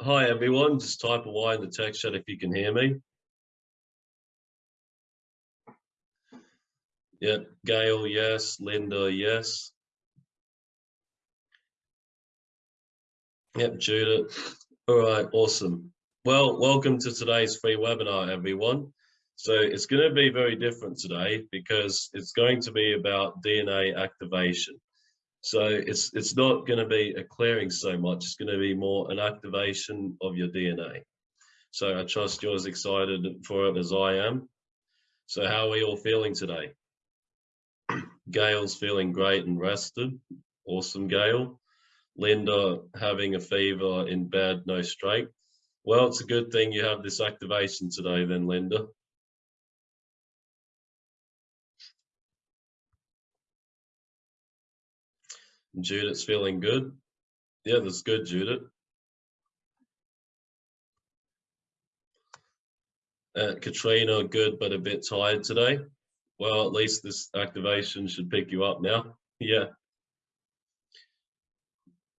Hi everyone, just type a Y in the text chat if you can hear me. Yeah, Gail, yes. Linda, yes. Yep, Judith. All right, awesome. Well, welcome to today's free webinar, everyone. So it's going to be very different today because it's going to be about DNA activation. So it's it's not going to be a clearing so much. It's going to be more an activation of your DNA. So I trust you're as excited for it as I am. So how are we all feeling today? Gail's feeling great and rested. Awesome, Gail. Linda having a fever in bed, no straight. Well, it's a good thing you have this activation today then, Linda. Judith's feeling good. Yeah, that's good, Judith. Uh, Katrina, good, but a bit tired today. Well, at least this activation should pick you up now. Yeah.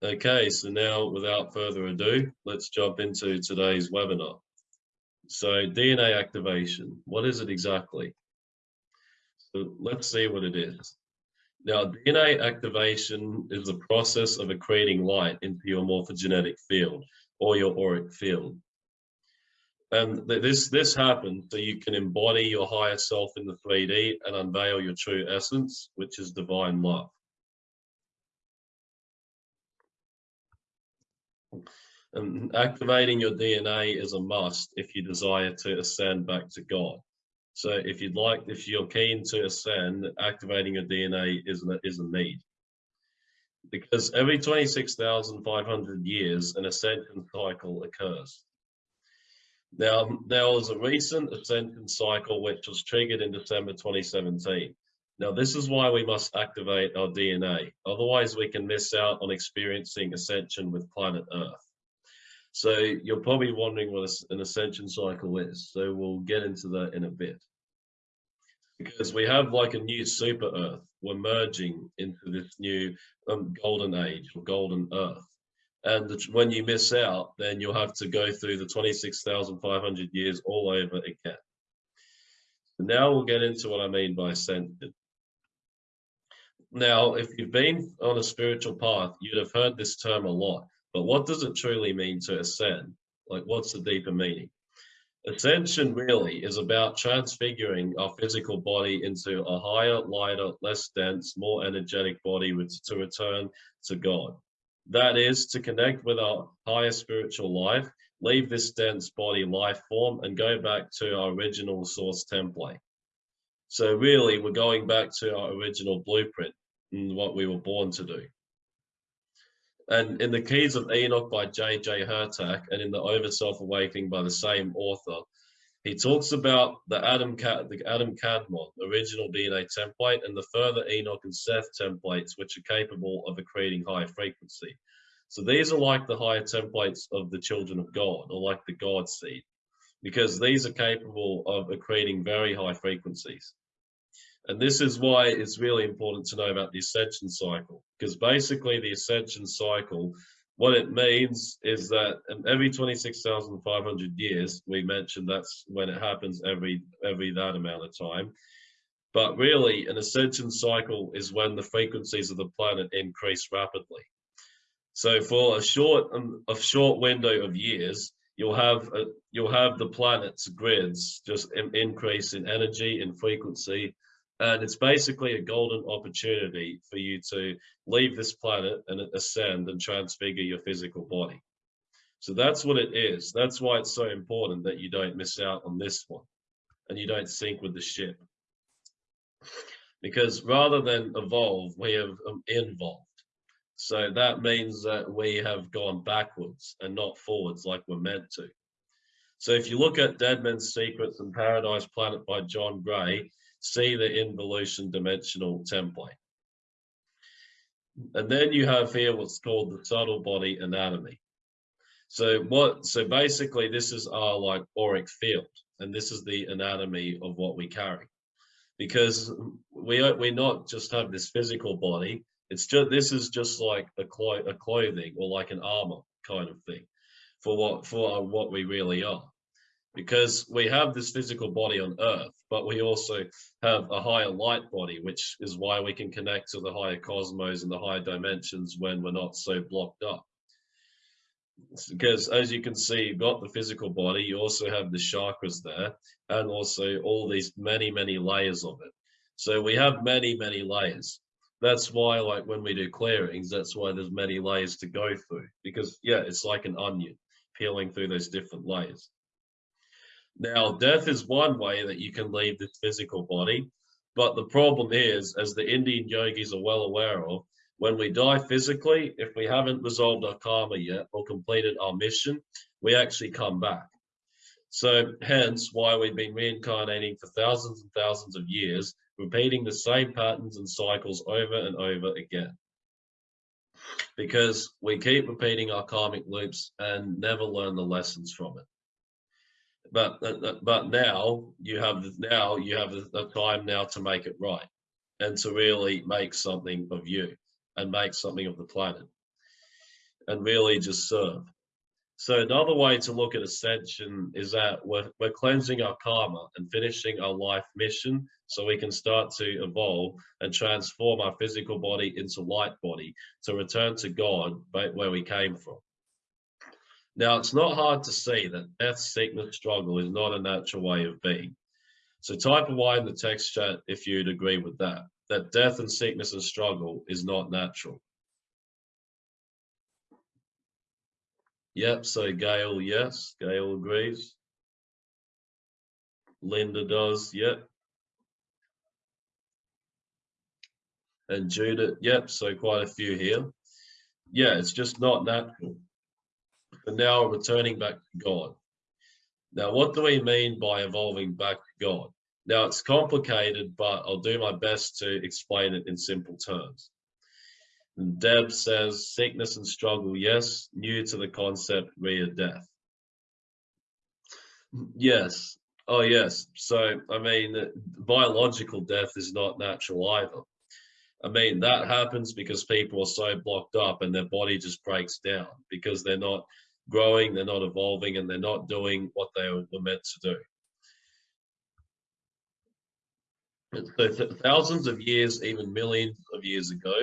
Okay, so now without further ado, let's jump into today's webinar. So DNA activation, what is it exactly? So let's see what it is. Now, DNA activation is the process of accreting light into your morphogenetic field or your auric field. And this, this happens so you can embody your higher self in the 3D and unveil your true essence, which is divine love. And activating your DNA is a must if you desire to ascend back to God. So if you'd like, if you're keen to ascend, activating your DNA is a, is a need. Because every 26,500 years, an ascension cycle occurs. Now, there was a recent ascension cycle which was triggered in December 2017. Now, this is why we must activate our DNA. Otherwise, we can miss out on experiencing ascension with planet Earth. So you're probably wondering what an ascension cycle is. So we'll get into that in a bit. Because we have like a new super Earth. We're merging into this new um, golden age or golden Earth. And when you miss out, then you'll have to go through the 26,500 years all over again. Now we'll get into what I mean by ascension. Now, if you've been on a spiritual path, you'd have heard this term a lot. But what does it truly mean to ascend? Like, what's the deeper meaning? Ascension really is about transfiguring our physical body into a higher, lighter, less dense, more energetic body with, to return to God. That is to connect with our higher spiritual life, leave this dense body life form and go back to our original source template. So really, we're going back to our original blueprint and what we were born to do. And in the Keys of Enoch by J.J. Hurtak and in the Over Self Awakening by the same author, he talks about the Adam, the Adam Kadmon original DNA template and the further Enoch and Seth templates, which are capable of accreting high frequency. So these are like the higher templates of the children of God, or like the God seed, because these are capable of accreting very high frequencies. And this is why it's really important to know about the ascension cycle, because basically the ascension cycle, what it means is that every 26,500 years, we mentioned that's when it happens every, every that amount of time. But really an ascension cycle is when the frequencies of the planet increase rapidly. So for a short, um, a short window of years, you'll have a, you'll have the planet's grids just increase in energy and frequency and it's basically a golden opportunity for you to leave this planet and ascend and transfigure your physical body. So that's what it is. That's why it's so important that you don't miss out on this one and you don't sink with the ship. Because rather than evolve, we have um, involved. So that means that we have gone backwards and not forwards like we're meant to. So if you look at Dead Men's Secrets and Paradise Planet by John Gray, see the involution dimensional template. And then you have here what's called the subtle body anatomy. So what, so basically this is our like auric field and this is the anatomy of what we carry. Because we, we not just have this physical body, it's just, this is just like a, clo a clothing or like an armor kind of thing. for what for what we really are because we have this physical body on earth but we also have a higher light body which is why we can connect to the higher cosmos and the higher dimensions when we're not so blocked up. Because as you can see you've got the physical body you also have the chakras there and also all these many many layers of it. So we have many many layers. That's why like when we do clearings that's why there's many layers to go through because yeah it's like an onion peeling through those different layers now death is one way that you can leave this physical body but the problem is as the indian yogis are well aware of when we die physically if we haven't resolved our karma yet or completed our mission we actually come back so hence why we've been reincarnating for thousands and thousands of years repeating the same patterns and cycles over and over again. Because we keep repeating our karmic loops and never learn the lessons from it. But uh, uh, but now you have now you have the time now to make it right and to really make something of you and make something of the planet and really just serve. So another way to look at ascension is that we're, we're cleansing our karma and finishing our life mission so we can start to evolve and transform our physical body into light body to return to God where we came from. Now, it's not hard to see that death, sickness, struggle is not a natural way of being. So type a Y in the text chat if you'd agree with that, that death and sickness and struggle is not natural. Yep, so Gail, yes. Gail agrees. Linda does, yep. And Judith, yep, so quite a few here. Yeah, it's just not natural. But now returning back to God. Now, what do we mean by evolving back to God? Now, it's complicated, but I'll do my best to explain it in simple terms. And Deb says, sickness and struggle, yes, new to the concept, via death. Yes. Oh, yes. So, I mean, biological death is not natural either. I mean, that happens because people are so blocked up and their body just breaks down because they're not growing, they're not evolving, and they're not doing what they were meant to do. So thousands of years, even millions of years ago,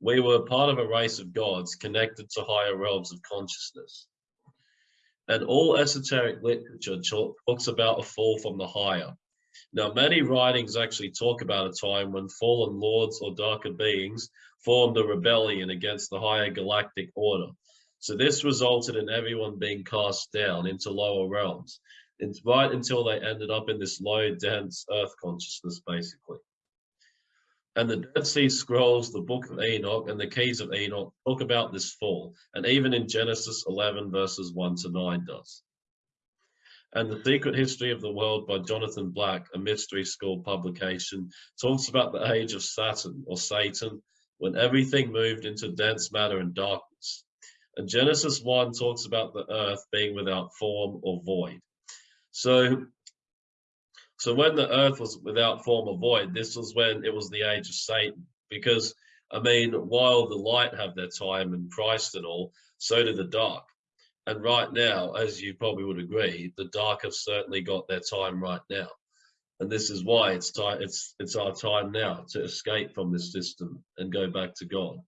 we were part of a race of gods connected to higher realms of consciousness. And all esoteric literature talks about a fall from the higher. Now, many writings actually talk about a time when fallen lords or darker beings formed a rebellion against the higher galactic order. So this resulted in everyone being cast down into lower realms, right until they ended up in this low, dense earth consciousness, basically. And the Dead Sea Scrolls, the Book of Enoch, and the Keys of Enoch talk about this fall, and even in Genesis 11 verses 1 to 9 does. And The Secret History of the World by Jonathan Black, a mystery school publication, talks about the age of Saturn or Satan, when everything moved into dense matter and darkness. And Genesis 1 talks about the earth being without form or void. So so when the earth was without form or void, this was when it was the age of Satan. Because, I mean, while the light have their time and Christ and all, so did the dark. And right now, as you probably would agree, the dark have certainly got their time right now. And this is why it's time it's it's our time now to escape from this system and go back to God.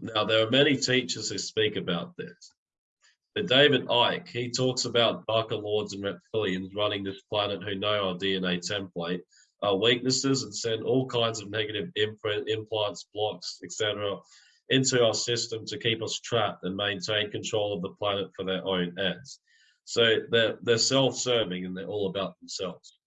Now, there are many teachers who speak about this. But David Icke, he talks about darker lords and reptilians running this planet who know our DNA template, our weaknesses, and send all kinds of negative imprint, implants, blocks, etc., into our system to keep us trapped and maintain control of the planet for their own ends. So they're, they're self-serving and they're all about themselves.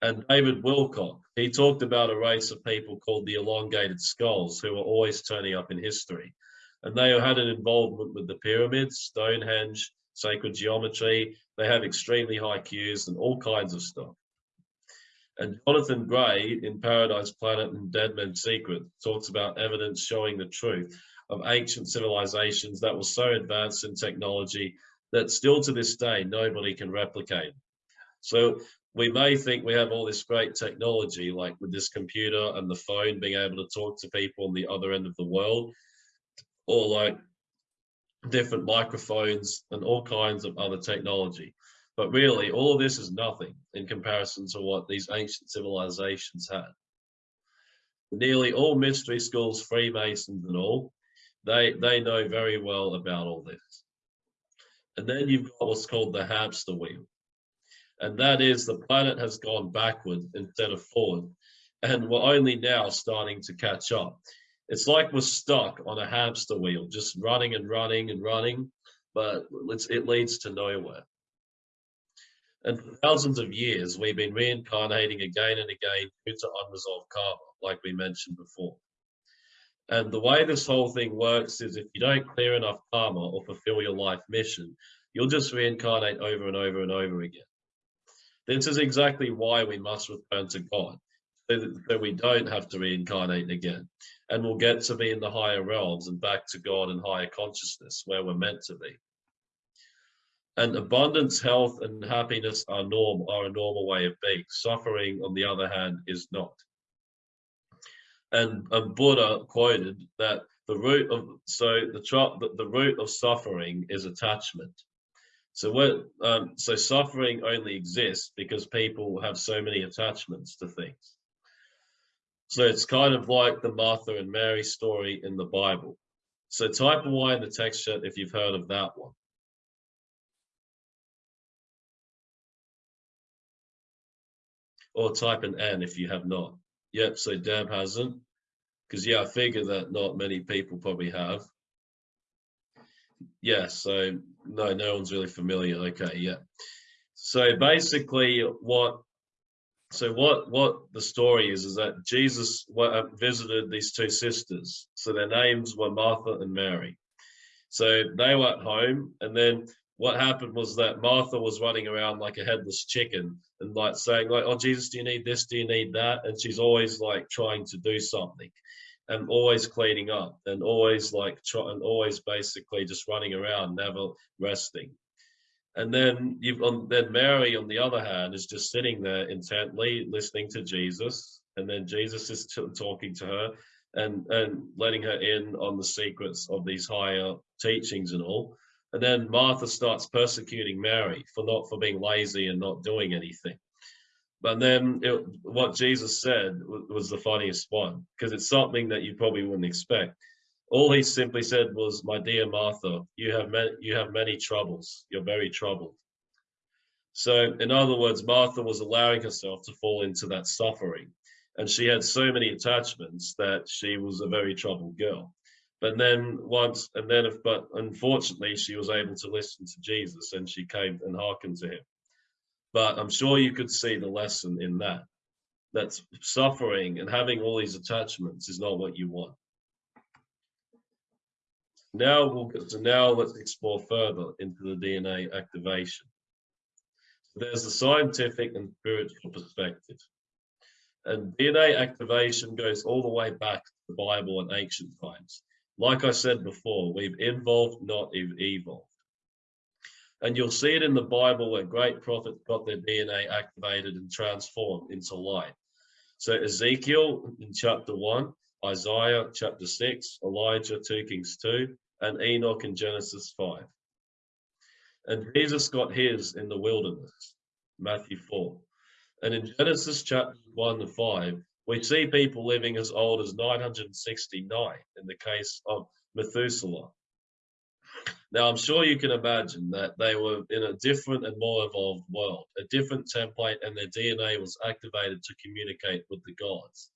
And David Wilcock, he talked about a race of people called the elongated skulls who are always turning up in history and they had an involvement with the pyramids, Stonehenge, sacred geometry. They have extremely high Qs and all kinds of stuff. And Jonathan Gray in Paradise Planet and Dead Men's Secret talks about evidence showing the truth of ancient civilizations that were so advanced in technology that still to this day nobody can replicate. So we may think we have all this great technology, like with this computer and the phone, being able to talk to people on the other end of the world, or like different microphones and all kinds of other technology. But really, all of this is nothing in comparison to what these ancient civilizations had. Nearly all mystery schools, Freemasons and all, they, they know very well about all this. And then you've got what's called the hamster wheel and that is the planet has gone backward instead of forward, and we're only now starting to catch up. It's like we're stuck on a hamster wheel, just running and running and running, but it leads to nowhere. And for thousands of years, we've been reincarnating again and again due to unresolved karma, like we mentioned before. And the way this whole thing works is if you don't clear enough karma or fulfill your life mission, you'll just reincarnate over and over and over again. This is exactly why we must return to God, so that we don't have to reincarnate again. And we'll get to be in the higher realms and back to God and higher consciousness where we're meant to be. And abundance, health, and happiness are norm are a normal way of being. Suffering, on the other hand, is not. And, and Buddha quoted that the root of so the, the the root of suffering is attachment so what? Um, so suffering only exists because people have so many attachments to things. So it's kind of like the Martha and Mary story in the Bible. So type a Y in the text chat if you've heard of that one. Or type an N if you have not. Yep, so Deb hasn't. Because yeah, I figure that not many people probably have. Yeah, so no, no one's really familiar. Okay, yeah. So basically, what so what what the story is is that Jesus uh, visited these two sisters. So their names were Martha and Mary. So they were at home, and then what happened was that Martha was running around like a headless chicken and like saying like, "Oh Jesus, do you need this? Do you need that?" And she's always like trying to do something and always cleaning up and always like and always basically just running around, never resting. And then you've on then Mary, on the other hand, is just sitting there intently listening to Jesus, and then Jesus is talking to her and and letting her in on the secrets of these higher teachings and all. And then Martha starts persecuting Mary for not for being lazy and not doing anything. But then it, what Jesus said was the funniest one because it's something that you probably wouldn't expect. All he simply said was, "My dear Martha, you have you have many troubles. You're very troubled." So, in other words, Martha was allowing herself to fall into that suffering, and she had so many attachments that she was a very troubled girl. But then once, and then, if, but unfortunately, she was able to listen to Jesus, and she came and hearkened to him. But I'm sure you could see the lesson in that. That suffering and having all these attachments is not what you want. Now we'll get so now let's explore further into the DNA activation. So there's the scientific and spiritual perspective. And DNA activation goes all the way back to the Bible and ancient times. Like I said before, we've evolved, not evolved. And you'll see it in the Bible where great prophets got their DNA activated and transformed into light. So Ezekiel in chapter 1, Isaiah chapter 6, Elijah 2 Kings 2, and Enoch in Genesis 5. And Jesus got his in the wilderness, Matthew 4. And in Genesis chapter 1 to 5, we see people living as old as 969 in the case of Methuselah. Now, I'm sure you can imagine that they were in a different and more evolved world, a different template, and their DNA was activated to communicate with the gods.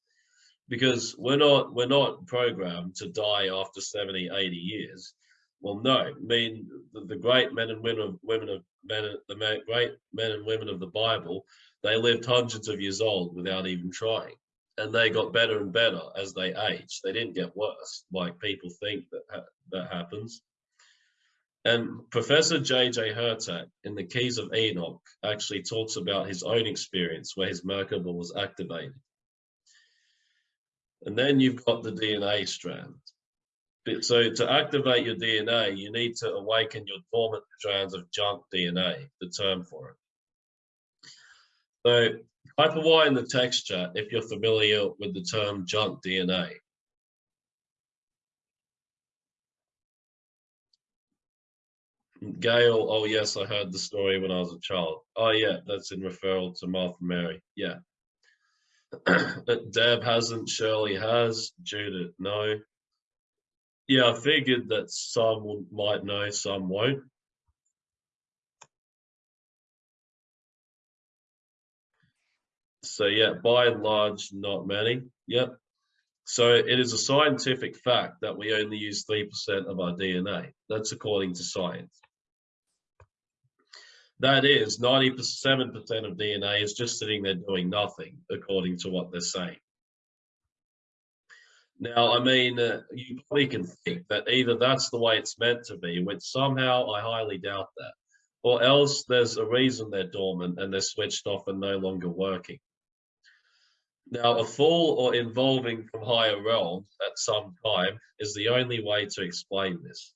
Because we're not we're not programmed to die after 70, 80 years. Well, no. I mean, the, the great men and women of women of men, the great men and women of the Bible, they lived hundreds of years old without even trying, and they got better and better as they aged. They didn't get worse, like people think that ha that happens. And Professor J.J. Hurtak in the Keys of Enoch actually talks about his own experience where his Merkaba was activated. And then you've got the DNA strand. So to activate your DNA, you need to awaken your dormant strands of junk DNA, the term for it. So type a Y in the text chat if you're familiar with the term junk DNA. Gail, oh yes, I heard the story when I was a child. Oh yeah, that's in referral to Martha Mary. Yeah. Deb hasn't, Shirley has, Judith, no. Yeah, I figured that some might know, some won't. So yeah, by and large, not many. Yep. So it is a scientific fact that we only use 3% of our DNA. That's according to science. That is 97% of DNA is just sitting there doing nothing, according to what they're saying. Now, I mean, uh, you probably can think that either that's the way it's meant to be, which somehow I highly doubt that, or else there's a reason they're dormant and they're switched off and no longer working. Now, a fall or involving from higher realms at some time is the only way to explain this.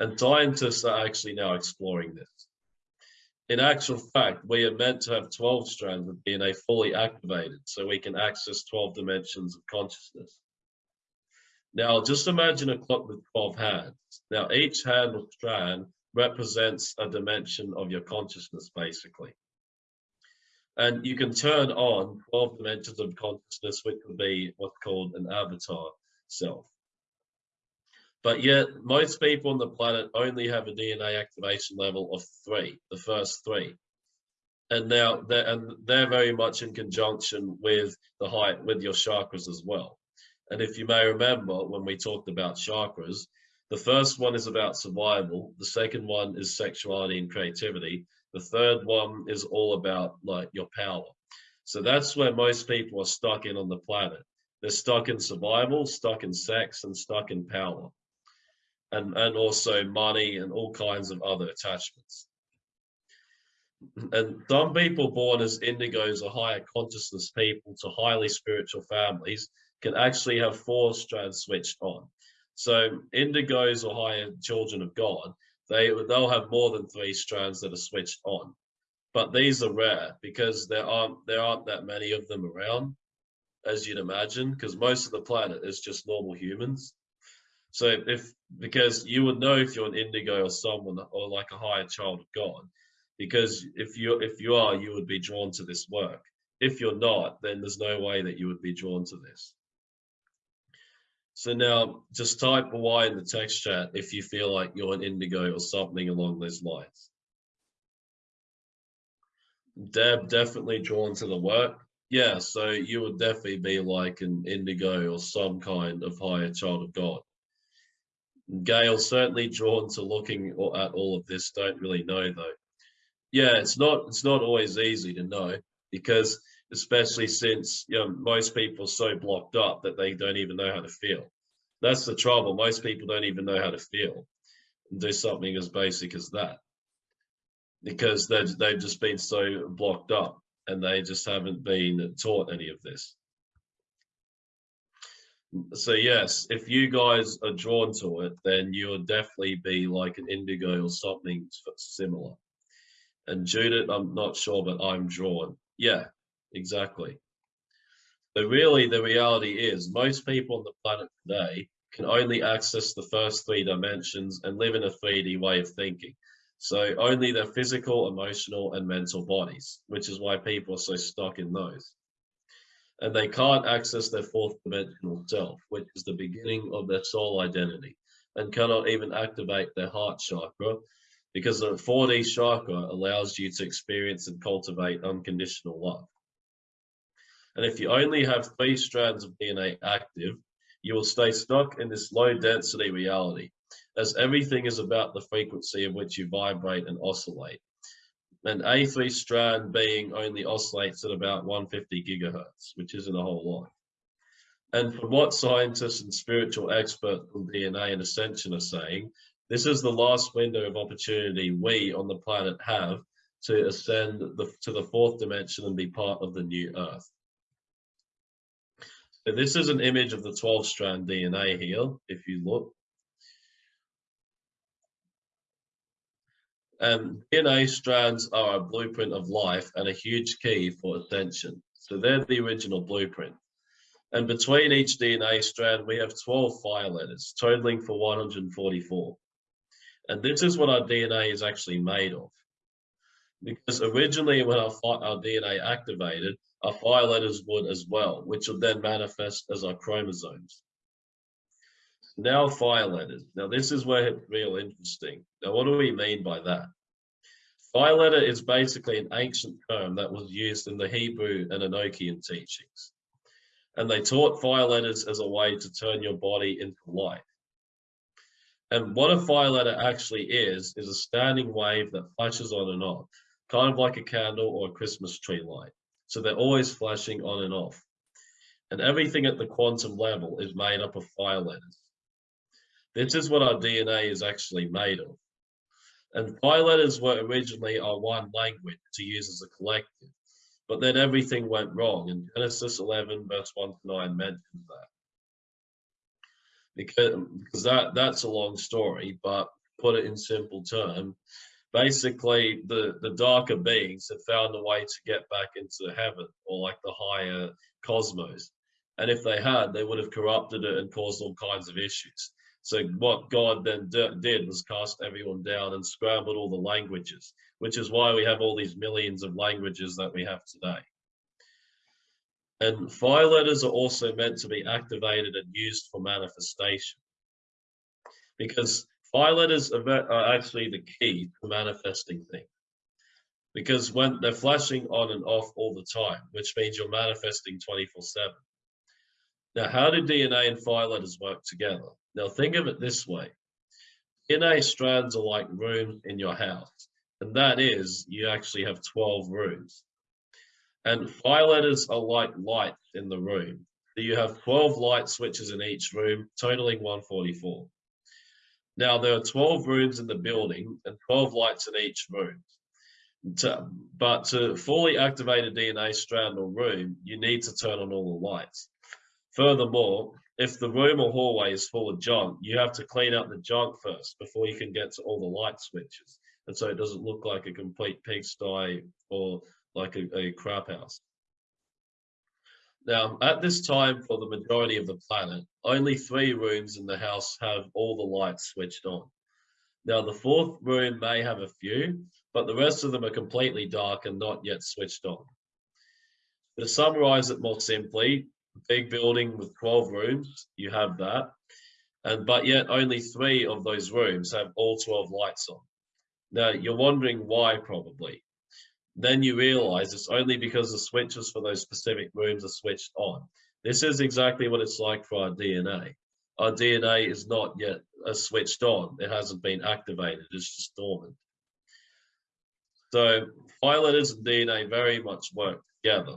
And scientists are actually now exploring this in actual fact, we are meant to have 12 strands of DNA fully activated so we can access 12 dimensions of consciousness. Now, just imagine a clock with 12 hands. Now, each hand or strand represents a dimension of your consciousness, basically. And you can turn on 12 dimensions of consciousness, which would be what's called an avatar self. But yet, most people on the planet only have a DNA activation level of three, the first three. And now they're, and they're very much in conjunction with the height, with your chakras as well. And if you may remember when we talked about chakras, the first one is about survival. The second one is sexuality and creativity. The third one is all about like your power. So that's where most people are stuck in on the planet. They're stuck in survival, stuck in sex, and stuck in power and, and also money and all kinds of other attachments. And some people born as indigos or higher consciousness people to highly spiritual families can actually have four strands switched on. So indigos or higher children of God, they, they'll have more than three strands that are switched on. But these are rare because there aren't, there aren't that many of them around, as you'd imagine, because most of the planet is just normal humans. So if because you would know if you're an indigo or someone or like a higher child of God, because if you if you are, you would be drawn to this work. If you're not, then there's no way that you would be drawn to this. So now just type Y in the text chat if you feel like you're an indigo or something along those lines. Deb definitely drawn to the work. Yeah, so you would definitely be like an indigo or some kind of higher child of God. Gail certainly drawn to looking at all of this. Don't really know though. Yeah, it's not it's not always easy to know because especially since you know most people are so blocked up that they don't even know how to feel. That's the trouble. Most people don't even know how to feel and do something as basic as that because they've they've just been so blocked up and they just haven't been taught any of this so yes, if you guys are drawn to it, then you'll definitely be like an indigo or something similar. And Judith, I'm not sure, but I'm drawn. Yeah, exactly. But really the reality is most people on the planet today can only access the first three dimensions and live in a 3D way of thinking. So only their physical, emotional, and mental bodies, which is why people are so stuck in those and they can't access their fourth dimensional self, which is the beginning of their soul identity, and cannot even activate their heart chakra because the 4D chakra allows you to experience and cultivate unconditional love. And if you only have three strands of DNA active, you will stay stuck in this low density reality, as everything is about the frequency of which you vibrate and oscillate an A3 strand being only oscillates at about 150 gigahertz, which isn't a whole lot. And from what scientists and spiritual experts on DNA and ascension are saying, this is the last window of opportunity we on the planet have to ascend the, to the fourth dimension and be part of the new Earth. So this is an image of the 12 strand DNA here, if you look. Um, and DNA strands are a blueprint of life and a huge key for ascension. So they're the original blueprint. And between each DNA strand, we have 12 fire letters, totaling for 144. And this is what our DNA is actually made of. Because originally when our, our DNA activated, our fire letters would as well, which would then manifest as our chromosomes. Now fire letters. Now this is where it's real interesting. Now what do we mean by that? Fire letter is basically an ancient term that was used in the Hebrew and Enochian teachings. And they taught fire letters as a way to turn your body into light. And what a fire letter actually is, is a standing wave that flashes on and off, kind of like a candle or a Christmas tree light. So they're always flashing on and off. And everything at the quantum level is made up of fire letters. This is what our DNA is actually made of. And fire letters were originally our one language to use as a collective, but then everything went wrong. And Genesis 11, verse 1 to 9 mentions that. Because, because that, that's a long story, but put it in simple terms, basically the, the darker beings had found a way to get back into heaven or like the higher cosmos. And if they had, they would have corrupted it and caused all kinds of issues. So what God then did was cast everyone down and scrambled all the languages, which is why we have all these millions of languages that we have today. And fire letters are also meant to be activated and used for manifestation. Because fire letters are actually the key to manifesting things. Because when they're flashing on and off all the time, which means you're manifesting 24 7. Now, how do DNA and fire letters work together? Now, think of it this way DNA strands are like rooms in your house, and that is, you actually have 12 rooms. And fire letters are like lights in the room. So you have 12 light switches in each room, totaling 144. Now, there are 12 rooms in the building and 12 lights in each room. To, but to fully activate a DNA strand or room, you need to turn on all the lights. Furthermore, if the room or hallway is full of junk, you have to clean up the junk first before you can get to all the light switches. And so it doesn't look like a complete pigsty or like a, a crap house. Now, at this time, for the majority of the planet, only three rooms in the house have all the lights switched on. Now, the fourth room may have a few, but the rest of them are completely dark and not yet switched on. To summarize it more simply, big building with 12 rooms, you have that. And but yet only three of those rooms have all 12 lights on. Now you're wondering why probably. Then you realize it's only because the switches for those specific rooms are switched on. This is exactly what it's like for our DNA. Our DNA is not yet uh, switched on. It hasn't been activated. It's just dormant. So letters and DNA very much work together.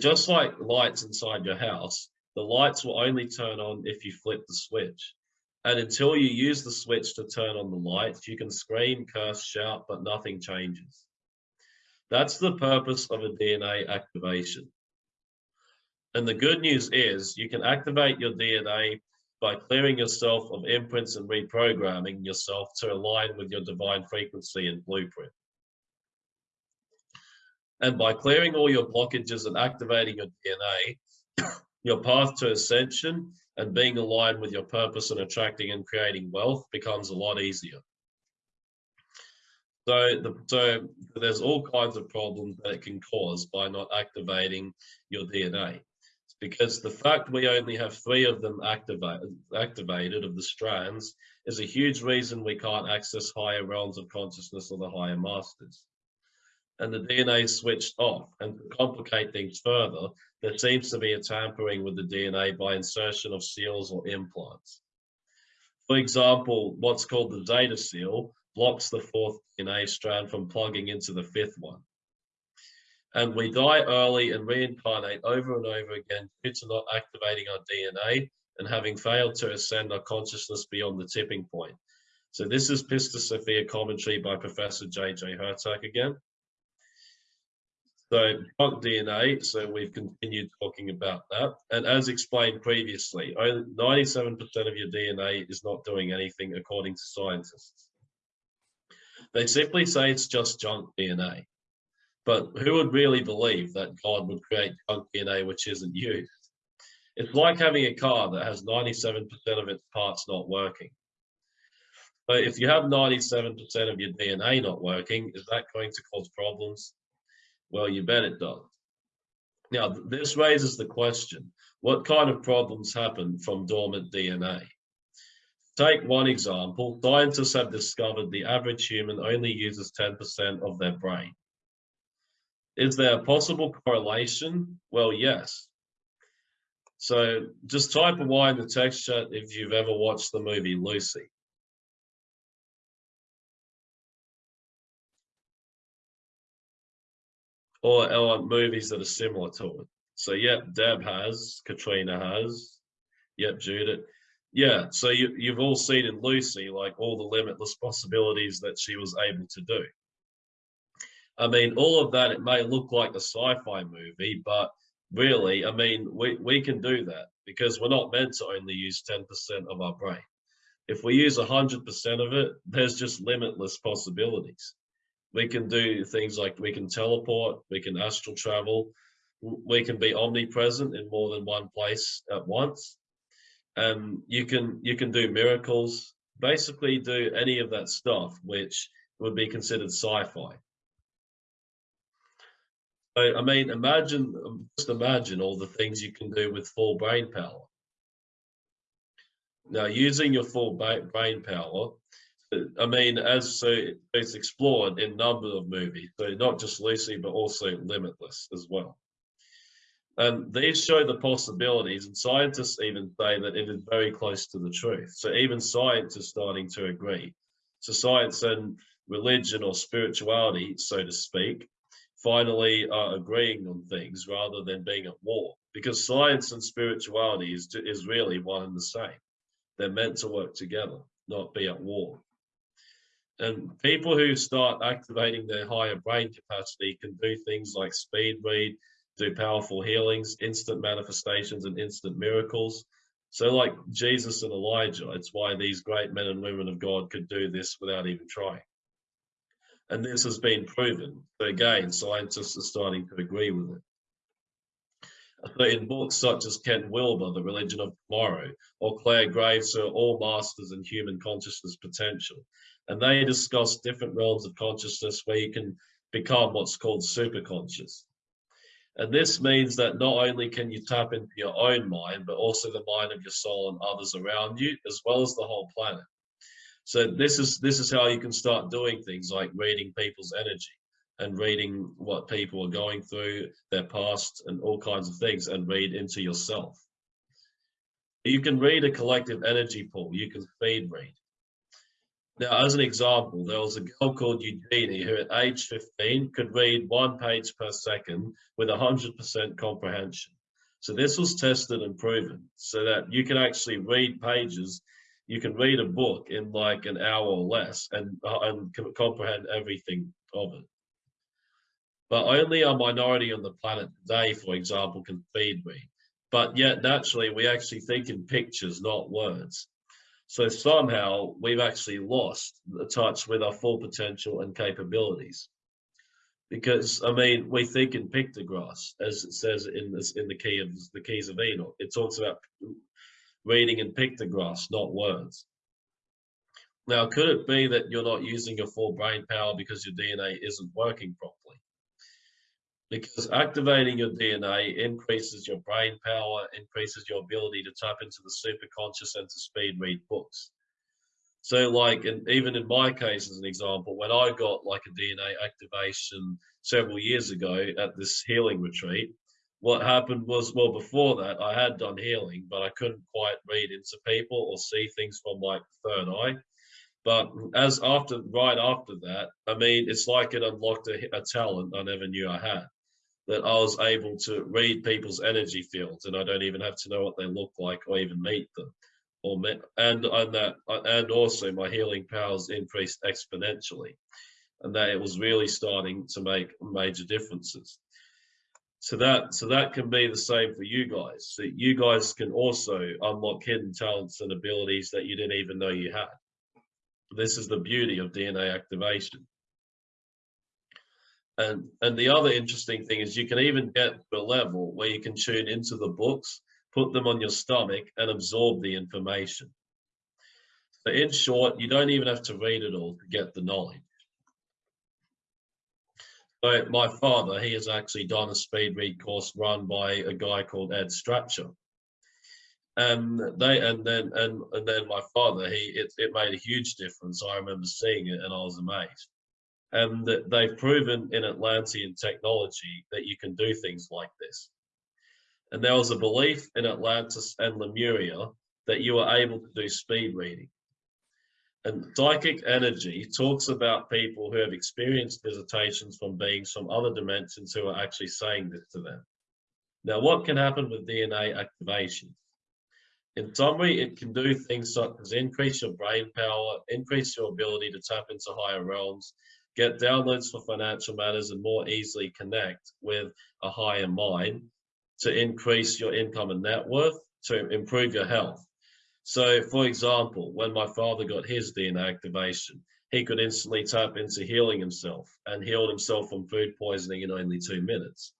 Just like lights inside your house, the lights will only turn on if you flip the switch. And until you use the switch to turn on the lights, you can scream, curse, shout, but nothing changes. That's the purpose of a DNA activation. And the good news is you can activate your DNA by clearing yourself of imprints and reprogramming yourself to align with your divine frequency and blueprint. And by clearing all your blockages and activating your DNA, your path to ascension and being aligned with your purpose and attracting and creating wealth becomes a lot easier. So, the, so there's all kinds of problems that it can cause by not activating your DNA. It's because the fact we only have three of them activated, activated of the strands is a huge reason we can't access higher realms of consciousness or the higher masters and the DNA switched off. And to complicate things further, there seems to be a tampering with the DNA by insertion of seals or implants. For example, what's called the zeta seal blocks the fourth DNA strand from plugging into the fifth one. And we die early and reincarnate over and over again due to not activating our DNA and having failed to ascend our consciousness beyond the tipping point. So this is Pistis Sophia commentary by Professor J.J. Hurtak again. So junk DNA, so we've continued talking about that. And as explained previously, 97% of your DNA is not doing anything according to scientists. They simply say it's just junk DNA. But who would really believe that God would create junk DNA which isn't used? It's like having a car that has 97% of its parts not working. But if you have 97% of your DNA not working, is that going to cause problems? Well, you bet it does. Now, this raises the question, what kind of problems happen from dormant DNA? Take one example, scientists have discovered the average human only uses 10% of their brain. Is there a possible correlation? Well, yes. So just type a Y in the text chat if you've ever watched the movie Lucy. Or, or movies that are similar to it. So yep, Deb has, Katrina has, yep, Judith. Yeah, so you, you've all seen in Lucy, like all the limitless possibilities that she was able to do. I mean, all of that, it may look like a sci-fi movie, but really, I mean, we, we can do that because we're not meant to only use 10% of our brain. If we use 100% of it, there's just limitless possibilities. We can do things like we can teleport, we can astral travel, we can be omnipresent in more than one place at once. Um, you can you can do miracles, basically do any of that stuff which would be considered sci-fi. I mean, imagine, just imagine all the things you can do with full brain power. Now, using your full brain power, I mean, as so it's explored in number of movies, so not just Lucy, but also Limitless as well. And these show the possibilities, and scientists even say that it is very close to the truth. So even science is starting to agree. So science and religion or spirituality, so to speak, finally are agreeing on things rather than being at war. Because science and spirituality is, is really one and the same. They're meant to work together, not be at war. And people who start activating their higher brain capacity can do things like speed read, do powerful healings, instant manifestations, and instant miracles. So, like Jesus and Elijah, it's why these great men and women of God could do this without even trying. And this has been proven. So again, scientists are starting to agree with it. So in books such as Ken Wilber, The Religion of Tomorrow, or Clare Graves are all masters in human consciousness potential. And they discuss different realms of consciousness where you can become what's called superconscious. And this means that not only can you tap into your own mind, but also the mind of your soul and others around you, as well as the whole planet. So this is this is how you can start doing things like reading people's energy and reading what people are going through, their past, and all kinds of things, and read into yourself. You can read a collective energy pool. You can feed read. Now, as an example, there was a girl called Eugenie who at age 15 could read one page per second with 100% comprehension. So this was tested and proven so that you can actually read pages you can read a book in like an hour or less and, uh, and comprehend everything of it. But only a minority on the planet today, for example, can speed me. But yet, naturally, we actually think in pictures, not words. So somehow we've actually lost the touch with our full potential and capabilities. Because I mean, we think in pictographs, as it says in this in the key of the keys of Enoch. It talks about reading in pictographs, not words. Now, could it be that you're not using your full brain power because your DNA isn't working properly? Because activating your DNA increases your brain power, increases your ability to tap into the superconscious and to speed read books. So like, and even in my case, as an example, when I got like a DNA activation several years ago at this healing retreat, what happened was, well, before that, I had done healing, but I couldn't quite read into people or see things from like third eye. But as after, right after that, I mean, it's like it unlocked a, a talent I never knew I had. That I was able to read people's energy fields, and I don't even have to know what they look like or even meet them. Or met, and and that and also my healing powers increased exponentially, and that it was really starting to make major differences so that so that can be the same for you guys so you guys can also unlock hidden talents and abilities that you didn't even know you had This is the beauty of DNA activation. And, and the other interesting thing is you can even get to a level where you can tune into the books, put them on your stomach and absorb the information. So in short, you don't even have to read it all to get the knowledge. So my father, he has actually done a speed read course run by a guy called Ed Stracher. And they and then and and then my father, he it, it made a huge difference. I remember seeing it and I was amazed and that they've proven in Atlantean technology that you can do things like this. And there was a belief in Atlantis and Lemuria that you were able to do speed reading. And psychic energy talks about people who have experienced visitations from beings from other dimensions who are actually saying this to them. Now, what can happen with DNA activation? In summary, it can do things such as increase your brain power, increase your ability to tap into higher realms, get downloads for financial matters and more easily connect with a higher mind to increase your income and net worth to improve your health. So for example, when my father got his DNA activation, he could instantly tap into healing himself and healed himself from food poisoning in only two minutes.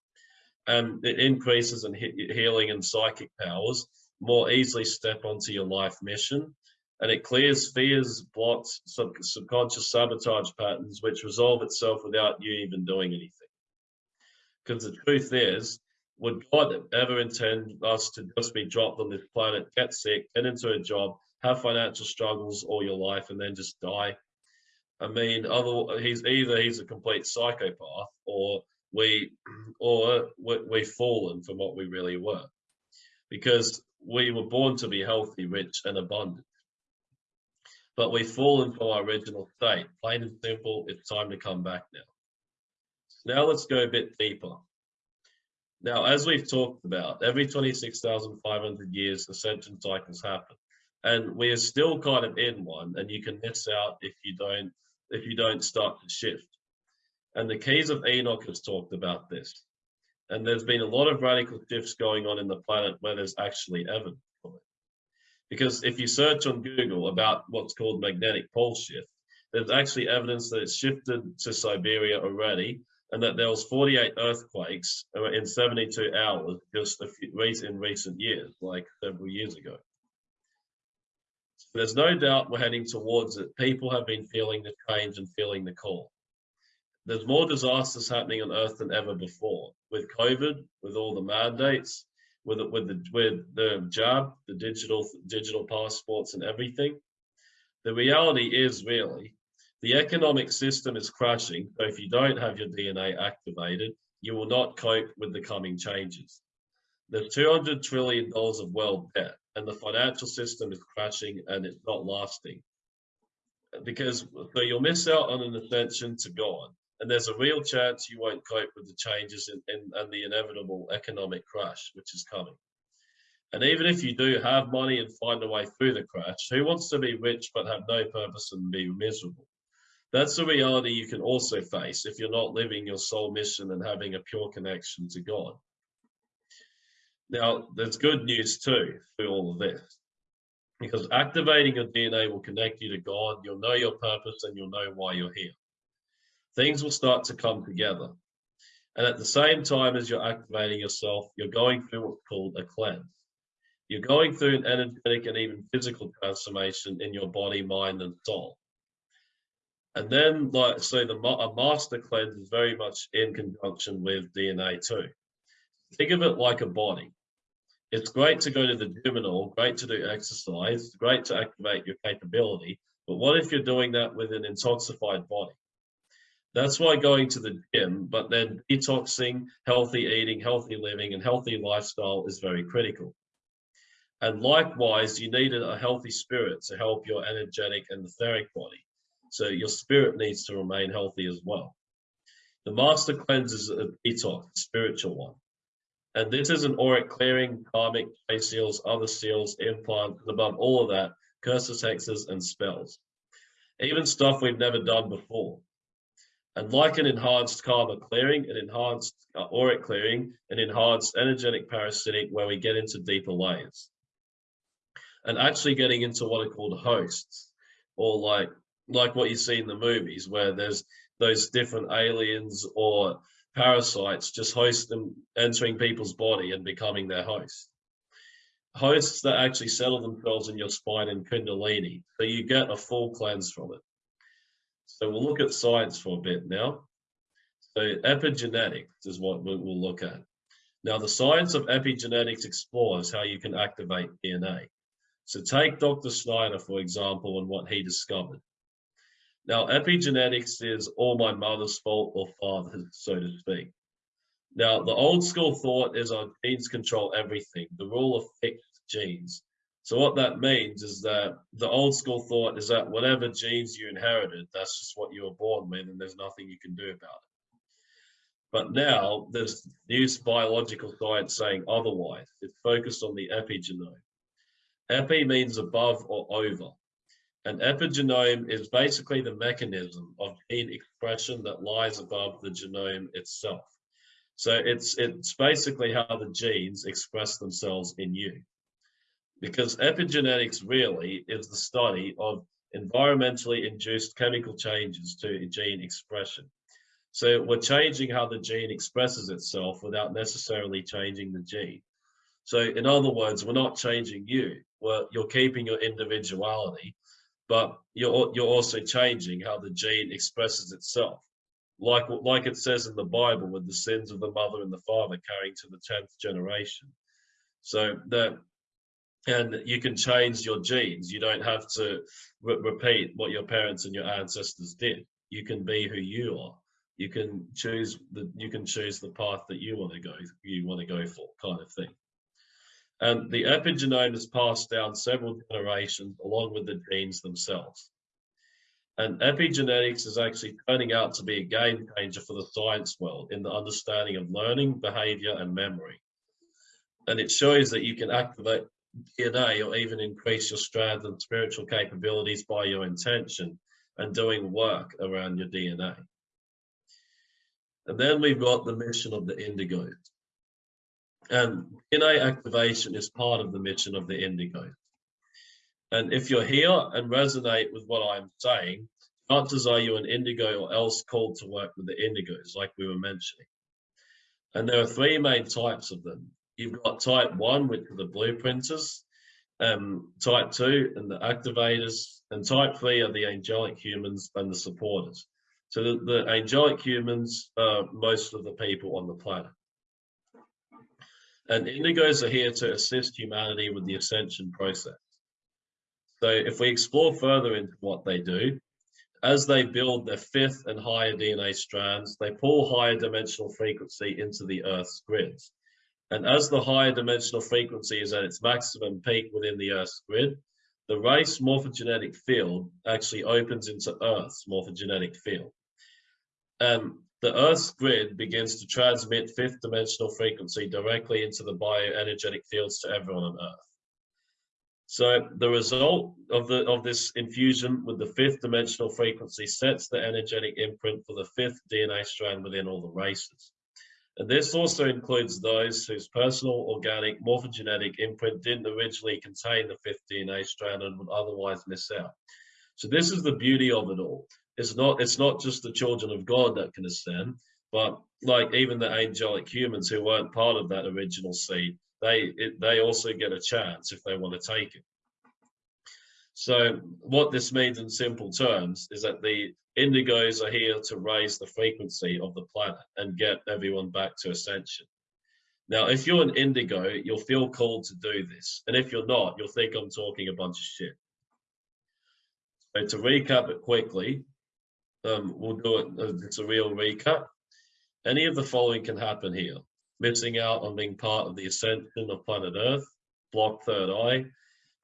And it increases in healing and psychic powers, more easily step onto your life mission and it clears fears, blocks, sub subconscious sabotage patterns, which resolve itself without you even doing anything. Because the truth is, would God ever intend us to just be dropped on this planet, get sick, get into a job, have financial struggles all your life, and then just die? I mean, other he's either he's a complete psychopath, or we, or we, we've fallen from what we really were, because we were born to be healthy, rich, and abundant but we've fallen from our original state. Plain and simple, it's time to come back now. Now let's go a bit deeper. Now, as we've talked about, every 26,500 years, ascension cycles happen. And we are still kind of in one, and you can miss out if you don't if you don't start to shift. And the keys of Enoch has talked about this. And there's been a lot of radical shifts going on in the planet where there's actually evidence. Because if you search on Google about what's called magnetic pole shift, there's actually evidence that it's shifted to Siberia already and that there was 48 earthquakes in 72 hours just a few, in recent years, like several years ago. So there's no doubt we're heading towards it. People have been feeling the change and feeling the call. There's more disasters happening on Earth than ever before, with COVID, with all the mandates, with with the with the jab, the digital digital passports and everything. The reality is really the economic system is crashing. So if you don't have your DNA activated, you will not cope with the coming changes. There's 200 trillion dollars of world debt, and the financial system is crashing, and it's not lasting. Because so you'll miss out on an ascension to God and there's a real chance you won't cope with the changes in, in, and the inevitable economic crash which is coming. And even if you do have money and find a way through the crash, who wants to be rich but have no purpose and be miserable? That's a reality you can also face if you're not living your soul mission and having a pure connection to God. Now, there's good news too through all of this, because activating your DNA will connect you to God, you'll know your purpose, and you'll know why you're here things will start to come together. And at the same time as you're activating yourself, you're going through what's called a cleanse. You're going through an energetic and even physical transformation in your body, mind, and soul. And then, like, so the a master cleanse is very much in conjunction with DNA too. Think of it like a body. It's great to go to the gym and all, great to do exercise, great to activate your capability. But what if you're doing that with an intoxicated body? That's why going to the gym, but then detoxing, healthy eating, healthy living, and healthy lifestyle is very critical. And likewise, you need a healthy spirit to help your energetic and etheric body. So your spirit needs to remain healthy as well. The master cleanse is a detox, spiritual one. And this is an auric clearing, karmic, face seals, other seals, implants, and above all of that, curses, hexes, and spells. Even stuff we've never done before. And like an enhanced karma clearing, an enhanced uh, auric clearing, an enhanced energetic parasitic where we get into deeper layers. And actually getting into what are called hosts or like like what you see in the movies where there's those different aliens or parasites just host them entering people's body and becoming their host hosts that actually settle themselves in your spine and kundalini so you get a full cleanse from it so we'll look at science for a bit now so epigenetics is what we'll look at now the science of epigenetics explores how you can activate dna so take dr snyder for example and what he discovered now, epigenetics is all my mother's fault or father's, so to speak. Now, the old school thought is our genes control everything, the rule of fixed genes. So what that means is that the old school thought is that whatever genes you inherited, that's just what you were born with and there's nothing you can do about it. But now there's new biological science saying otherwise. It's focused on the epigenome. Epi means above or over. An epigenome is basically the mechanism of gene expression that lies above the genome itself. So it's it's basically how the genes express themselves in you. Because epigenetics really is the study of environmentally induced chemical changes to gene expression. So we're changing how the gene expresses itself without necessarily changing the gene. So in other words, we're not changing you. Well, you're keeping your individuality, but you're you're also changing how the gene expresses itself like like it says in the bible with the sins of the mother and the father carrying to the 10th generation so that and you can change your genes you don't have to re repeat what your parents and your ancestors did you can be who you are you can choose the you can choose the path that you want to go you want to go for kind of thing and the epigenome is passed down several generations along with the genes themselves. And epigenetics is actually turning out to be a game changer for the science world in the understanding of learning, behavior, and memory. And it shows that you can activate DNA or even increase your strands and spiritual capabilities by your intention and doing work around your DNA. And then we've got the mission of the indigo. And DNA activation is part of the mission of the Indigo. And if you're here and resonate with what I'm saying, chances are you an indigo or else called to work with the indigos, like we were mentioning. And there are three main types of them. You've got type one, which are the blueprinters, um, type two and the activators, and type three are the angelic humans and the supporters. So the, the angelic humans are most of the people on the planet. And indigos are here to assist humanity with the ascension process. So if we explore further into what they do, as they build their fifth and higher DNA strands, they pull higher dimensional frequency into the Earth's grids. And as the higher dimensional frequency is at its maximum peak within the Earth's grid, the race morphogenetic field actually opens into Earth's morphogenetic field. And the Earth's grid begins to transmit fifth dimensional frequency directly into the bioenergetic fields to everyone on Earth. So the result of the of this infusion with the fifth dimensional frequency sets the energetic imprint for the fifth DNA strand within all the races. And this also includes those whose personal organic morphogenetic imprint didn't originally contain the 15A strand and would otherwise miss out. So this is the beauty of it all it's not it's not just the children of God that can ascend, but like even the angelic humans who weren't part of that original seed, they it, they also get a chance if they want to take it. So what this means in simple terms is that the indigos are here to raise the frequency of the planet and get everyone back to ascension. Now, if you're an indigo, you'll feel called to do this. And if you're not, you'll think I'm talking a bunch of shit. So to recap it quickly, um, we'll do it, uh, it's a real recap. Any of the following can happen here. Missing out on being part of the ascension of planet Earth, block third eye,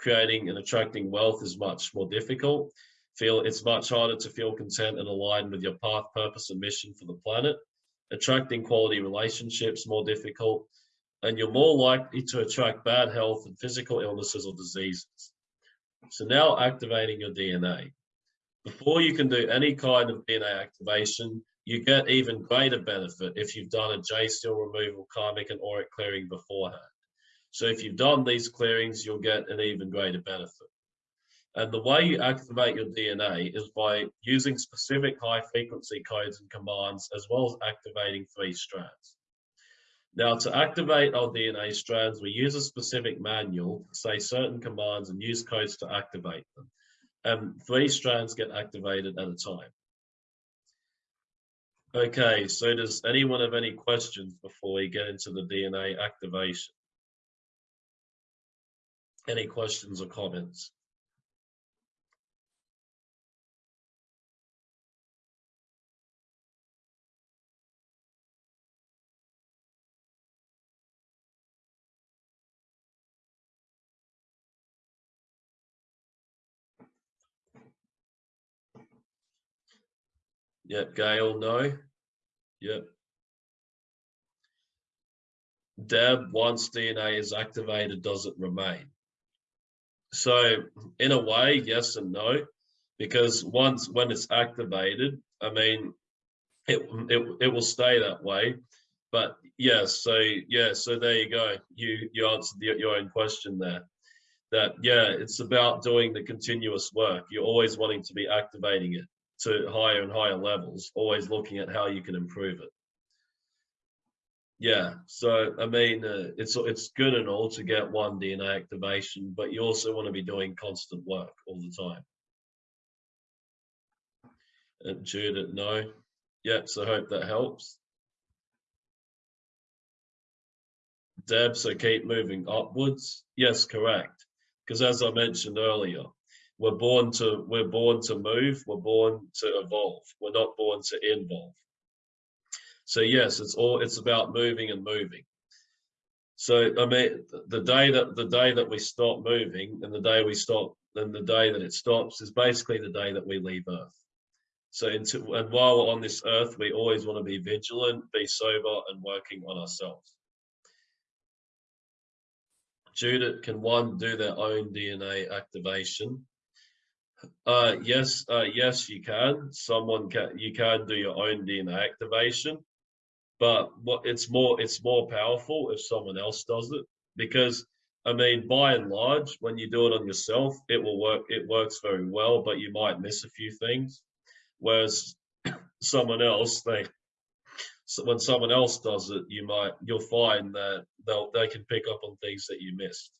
creating and attracting wealth is much more difficult. Feel it's much harder to feel content and aligned with your path, purpose, and mission for the planet. Attracting quality relationships more difficult, and you're more likely to attract bad health and physical illnesses or diseases. So now activating your DNA. Before you can do any kind of DNA activation, you get even greater benefit if you've done a J seal removal, karmic and auric clearing beforehand. So if you've done these clearings, you'll get an even greater benefit. And the way you activate your DNA is by using specific high frequency codes and commands, as well as activating three strands. Now, to activate our DNA strands, we use a specific manual, say certain commands and use codes to activate them. And three strands get activated at a time. Okay, so does anyone have any questions before we get into the DNA activation? Any questions or comments? Yep, Gail, no. Yep. Deb, once DNA is activated, does it remain? So in a way, yes and no, because once when it's activated, I mean, it, it, it will stay that way. But yeah, so yeah, so there you go. You you answered the, your own question there. That yeah, it's about doing the continuous work. You're always wanting to be activating it to higher and higher levels, always looking at how you can improve it. Yeah, so I mean, uh, it's it's good and all to get one DNA activation, but you also want to be doing constant work all the time. And Judith, no. Yep, so hope that helps. Deb, so keep moving upwards. Yes, correct. Because as I mentioned earlier, we're born to we're born to move we're born to evolve we're not born to involve so yes it's all it's about moving and moving so i mean the day that the day that we stop moving and the day we stop and the day that it stops is basically the day that we leave earth so into and while we're on this earth we always want to be vigilant be sober and working on ourselves Judith, can one do their own DNA activation? Uh, yes, uh, yes, you can. Someone can, you can do your own DNA activation, but what it's more, it's more powerful if someone else does it because I mean, by and large, when you do it on yourself, it will work. It works very well, but you might miss a few things. Whereas someone else, they, when someone else does it, you might, you'll find that they'll, they can pick up on things that you missed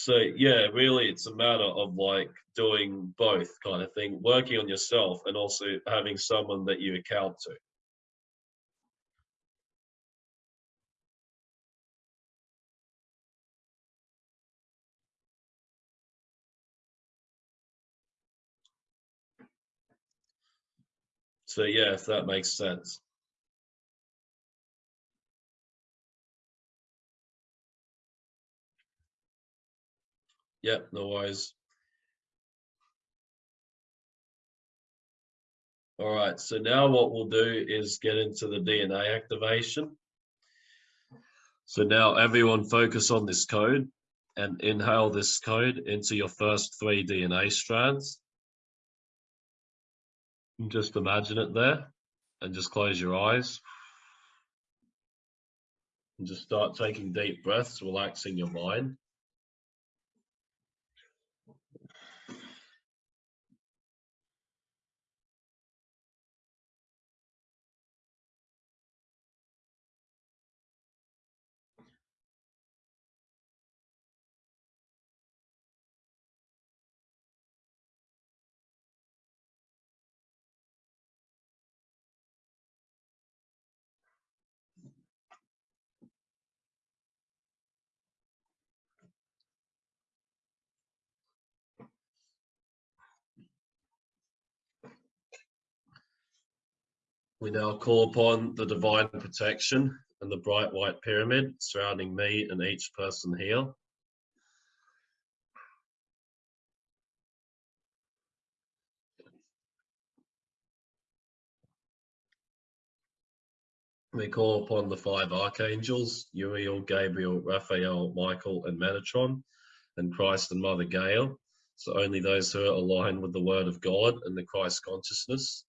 so yeah really it's a matter of like doing both kind of thing working on yourself and also having someone that you account to so yeah if that makes sense Yep, no worries. All right, so now what we'll do is get into the DNA activation. So now everyone focus on this code and inhale this code into your first three DNA strands. Just imagine it there and just close your eyes. And just start taking deep breaths, relaxing your mind. We now call upon the divine protection and the bright white pyramid surrounding me and each person here. We call upon the five archangels, Uriel, Gabriel, Raphael, Michael, and Metatron, and Christ and Mother Gaia. So only those who are aligned with the word of God and the Christ consciousness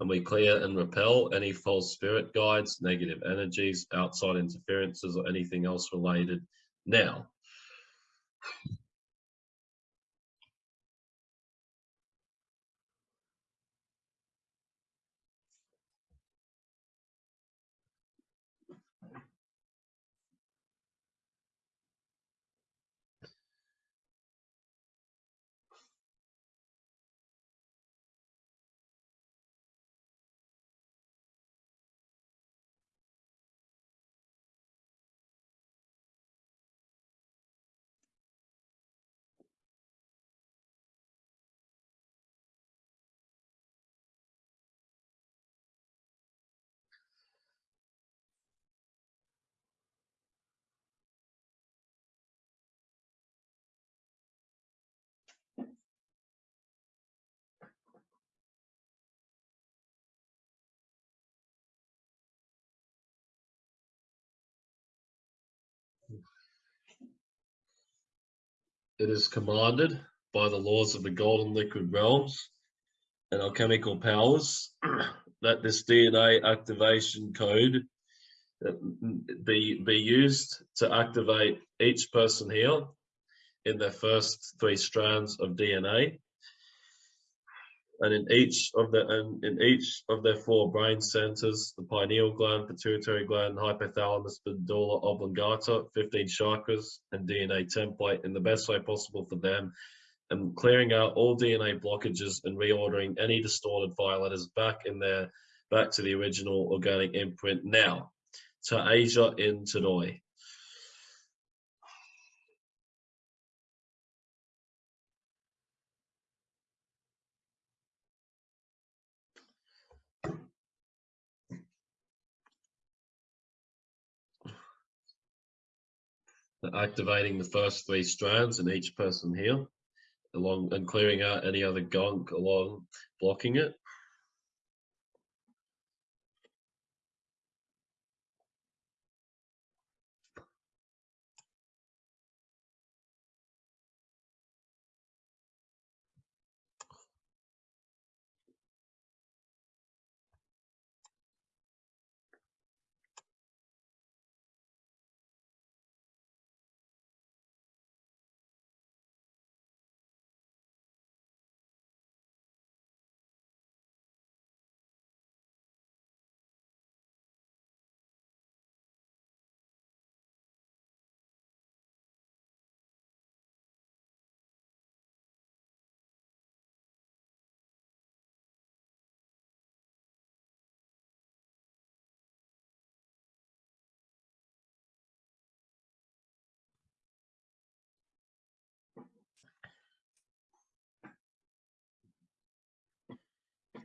and we clear and repel any false spirit guides, negative energies, outside interferences, or anything else related now. It is commanded by the laws of the golden liquid realms and alchemical powers. That this DNA activation code be, be used to activate each person here in their first three strands of DNA and in each of the and in each of their four brain centers the pineal gland pituitary gland hypothalamus medulla oblongata 15 chakras and dna template in the best way possible for them and clearing out all dna blockages and reordering any distorted fire letters back in there back to the original organic imprint. Now to asia in today activating the first three strands in each person here along and clearing out any other gunk along blocking it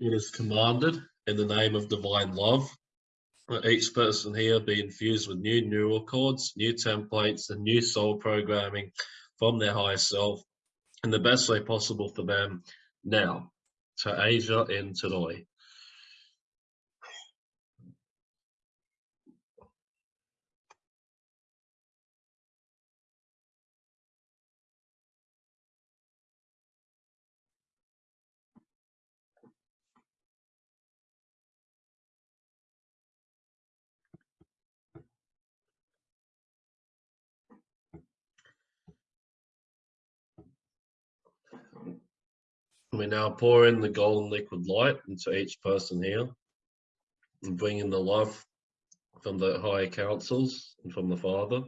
It is commanded in the name of divine love that each person here be infused with new neural cords, new templates, and new soul programming from their higher self in the best way possible for them now to Asia in today. We now pour in the golden liquid light into each person here and bring in the love from the higher councils and from the Father.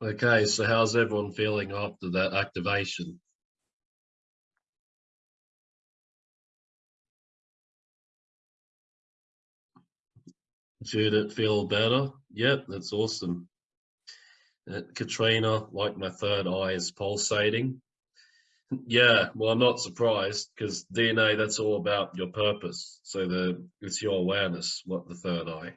Okay, so how's everyone feeling after that activation? Did it feel better? Yep, that's awesome. Uh, Katrina, like my third eye is pulsating. Yeah, well, I'm not surprised because DNA, that's all about your purpose. So the it's your awareness, what the third eye.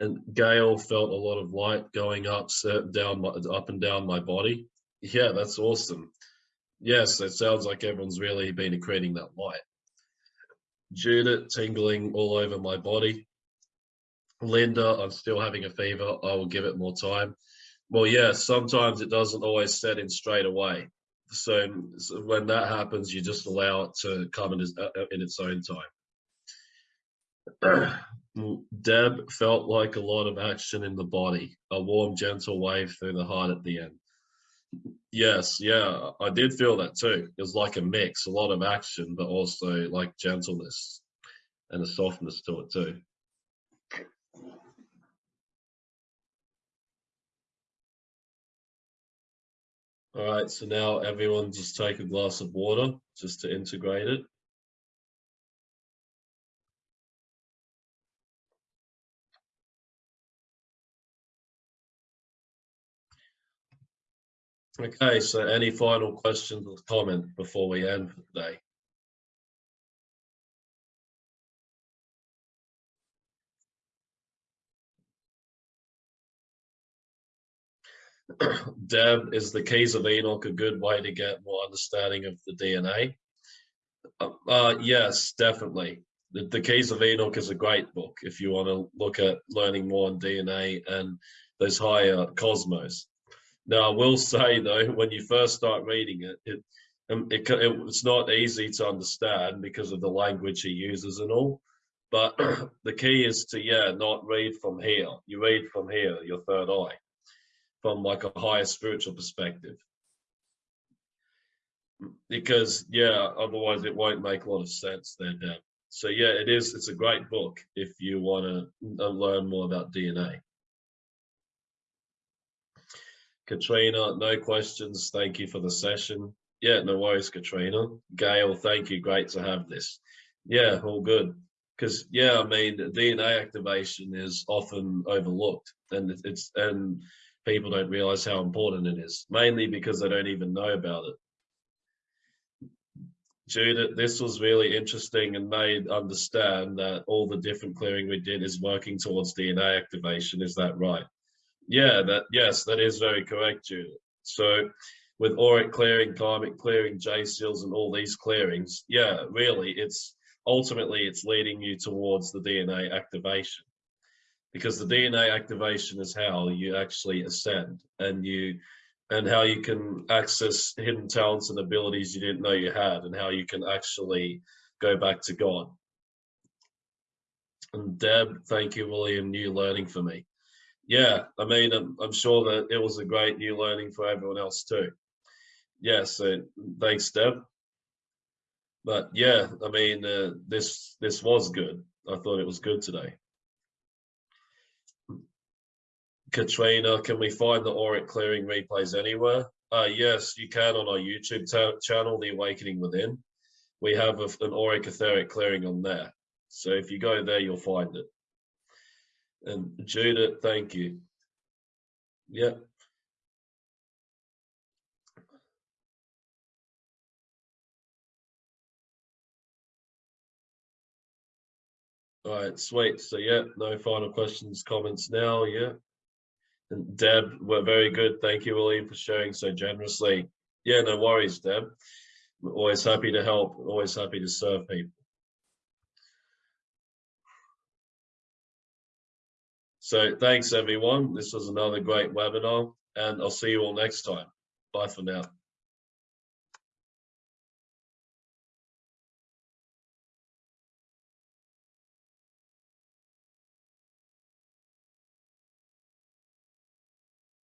And Gail felt a lot of light going up, down, up and down my body. Yeah, that's awesome. Yes, it sounds like everyone's really been accreting that light. Judith tingling all over my body. Linda, I'm still having a fever. I will give it more time. Well, yeah, sometimes it doesn't always set in straight away. So, so when that happens, you just allow it to come in, uh, uh, in its own time. Deb felt like a lot of action in the body, a warm, gentle wave through the heart at the end. Yes, yeah, I did feel that too. It was like a mix, a lot of action, but also like gentleness and a softness to it too. All right, so now everyone just take a glass of water just to integrate it. Okay, so any final questions or comment before we end for today? Deb, is the Keys of Enoch a good way to get more understanding of the DNA? Uh, uh, yes, definitely. The, the Keys of Enoch is a great book if you want to look at learning more on DNA and those higher cosmos. Now, I will say though, when you first start reading it, it, um, it, it it's not easy to understand because of the language he uses and all. But the key is to yeah, not read from here. You read from here, your third eye, from like a higher spiritual perspective. Because yeah, otherwise it won't make a lot of sense there, Deb. So yeah, it is. It's a great book if you want to uh, learn more about DNA. Katrina, no questions. Thank you for the session. Yeah, no worries, Katrina. Gail, thank you. Great to have this. Yeah, all good. Because yeah, I mean, DNA activation is often overlooked, and it's and people don't realize how important it is. Mainly because they don't even know about it. Judith, this was really interesting and made understand that all the different clearing we did is working towards DNA activation. Is that right? Yeah, that yes, that is very correct, Judith. So with auric clearing, karmic clearing, J seals, and all these clearings, yeah, really, it's ultimately it's leading you towards the DNA activation because the DNA activation is how you actually ascend and you and how you can access hidden talents and abilities you didn't know you had and how you can actually go back to God. And Deb, thank you, William, new learning for me yeah, I mean, I'm, I'm sure that it was a great new learning for everyone else too. Yeah, so thanks, Deb. But yeah, I mean, uh, this this was good. I thought it was good today. Katrina, can we find the auric clearing replays anywhere? Uh, yes, you can on our YouTube channel, The Awakening Within. We have a, an auric etheric clearing on there. So if you go there, you'll find it. And Judith, thank you. Yep. All right, sweet. So yeah, no final questions, comments now, yeah. And Deb, we're very good. Thank you, William, for sharing so generously. Yeah, no worries, Deb. We're always happy to help, always happy to serve people. So thanks everyone. This was another great webinar and I'll see you all next time. Bye for now.